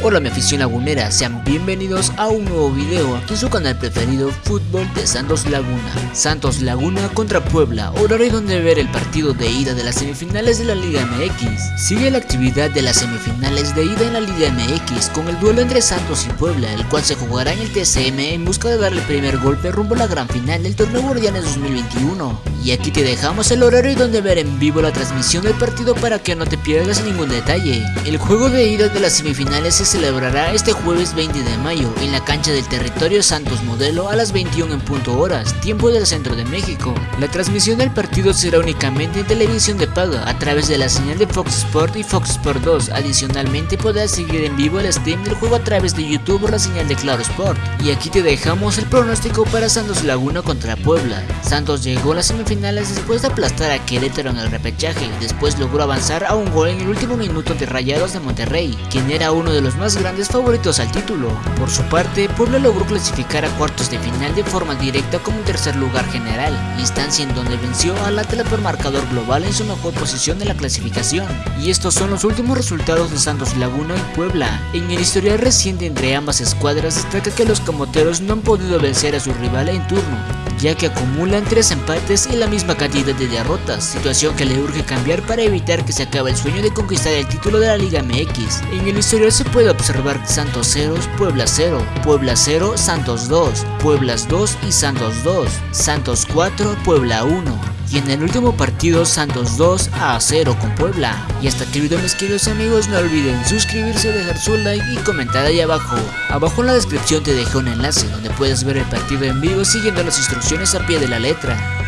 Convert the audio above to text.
Hola mi afición lagunera, sean bienvenidos a un nuevo video aquí en su canal preferido Fútbol de Santos Laguna. Santos Laguna contra Puebla, horario donde ver el partido de ida de las semifinales de la Liga MX Sigue la actividad de las semifinales de ida en la Liga MX con el duelo entre Santos y Puebla el cual se jugará en el TCM en busca de darle el primer golpe rumbo a la gran final del torneo Guardianes 2021 Y aquí te dejamos el horario donde ver en vivo la transmisión del partido para que no te pierdas ningún detalle. El juego de ida de las semifinales se celebrará este jueves 20 de mayo en la cancha del territorio Santos Modelo a las 21 en punto horas, tiempo del centro de México. La transmisión del partido será únicamente en televisión de paga a través de la señal de Fox Sport y Fox Sport 2. Adicionalmente podrás seguir en vivo el stream del juego a través de YouTube o la señal de Claro Sport. Y aquí te dejamos el pronóstico para Santos Laguna contra Puebla. Santos llegó a las semifinales después de aplastar a Querétaro en el repechaje, después logró avanzar a un gol en el último minuto de Rayados de Monterrey, quien era uno de los más grandes favoritos al título. Por su parte, Puebla logró clasificar a cuartos de final de forma directa como tercer lugar general, instancia en donde venció al Atlas por marcador global en su mejor posición de la clasificación. Y estos son los últimos resultados de Santos Laguna y Puebla. En el historial reciente entre ambas escuadras destaca que los camoteros no han podido vencer a su rival en turno, ya que acumulan tres empates y la misma cantidad de derrotas, situación que le urge cambiar para evitar que se acabe el sueño de conquistar el título de la Liga MX. En el historial se puede observar Santos 0, Puebla 0, Puebla 0, Santos 2, Pueblas 2 y Santos 2, Santos 4, Puebla 1 y en el último partido Santos 2 a 0 con Puebla. Y hasta aquí el video mis queridos amigos, no olviden suscribirse, dejar su like y comentar ahí abajo. Abajo en la descripción te dejo un enlace donde puedes ver el partido en vivo siguiendo las instrucciones a pie de la letra.